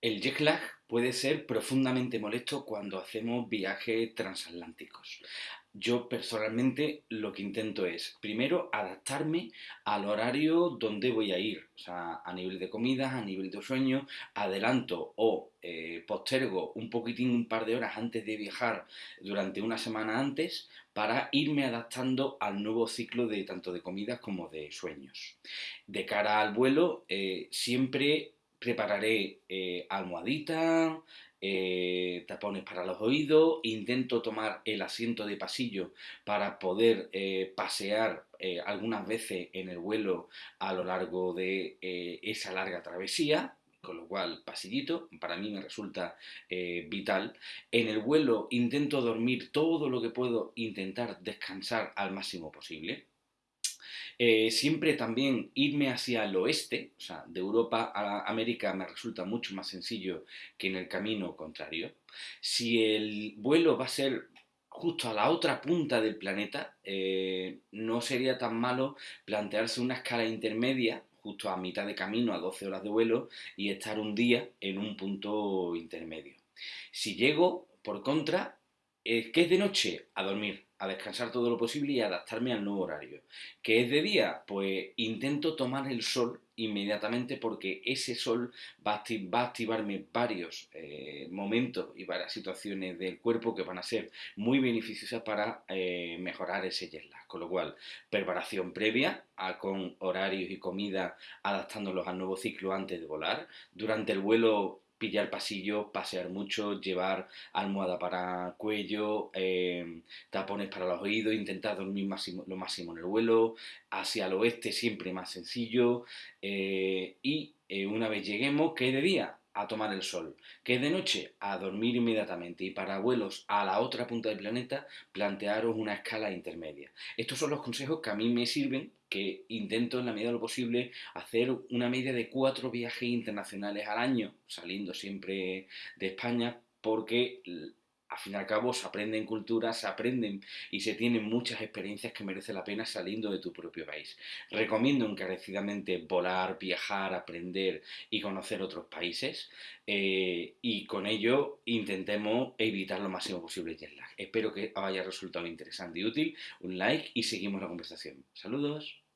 El jet lag puede ser profundamente molesto cuando hacemos viajes transatlánticos. Yo personalmente lo que intento es, primero, adaptarme al horario donde voy a ir, o sea, a nivel de comidas, a nivel de sueño, adelanto o eh, postergo un poquitín, un par de horas antes de viajar durante una semana antes para irme adaptando al nuevo ciclo de tanto de comidas como de sueños. De cara al vuelo, eh, siempre prepararé eh, almohadita, eh, tapones para los oídos, intento tomar el asiento de pasillo para poder eh, pasear algunas veces en el vuelo a lo largo de esa larga travesía, con lo cual pasillito para mí me resulta vital. En el vuelo intento dormir todo lo que puedo, intentar descansar al máximo posible. Eh, siempre también irme hacia el oeste, o sea, de Europa a América me resulta mucho más sencillo que en el camino contrario. Si el vuelo va a ser justo a la otra punta del planeta, eh, no sería tan malo plantearse una escala intermedia justo a mitad de camino, a 12 horas de vuelo, y estar un día en un punto intermedio. Si llego, por contra, ¿qué es de noche? A dormir a descansar todo lo posible y adaptarme al nuevo horario. ¿Qué es de día? Pues intento tomar el sol inmediatamente porque ese sol va a, activarme varios eh, momentos y varias situaciones del cuerpo que van a ser muy beneficiosas para eh, mejorar ese jet. Con lo cual, preparación previa con horarios y comida adaptándolos al nuevo ciclo antes de volar. Durante el vuelo pillar pasillo, pasear mucho, llevar almohada para cuello, em, tapones para los oídos, intentar dormir lo máximo en el vuelo, hacia el oeste siempre más sencillo eh, y eh, una vez lleguemos, ¿qué de día? A tomar el sol, que de noche a dormir inmediatamente y para vuelos a la otra punta del planeta plantearos una escala intermedia. Estos son los consejos que a mí me sirven, que intento en la medida de lo posible hacer una media de cuatro viajes internacionales al año, saliendo siempre de España, porque al fin y al cabo se aprenden culturas, se aprenden y se tienen muchas experiencias que merece la pena saliendo de tu propio país. Recomiendo encarecidamente volar, viajar, aprender y conocer otros países eh, y con ello intentemos evitar lo máximo posible el jet lag. Espero que haya resultado interesante y útil. Un like y seguimos la conversación. Saludos.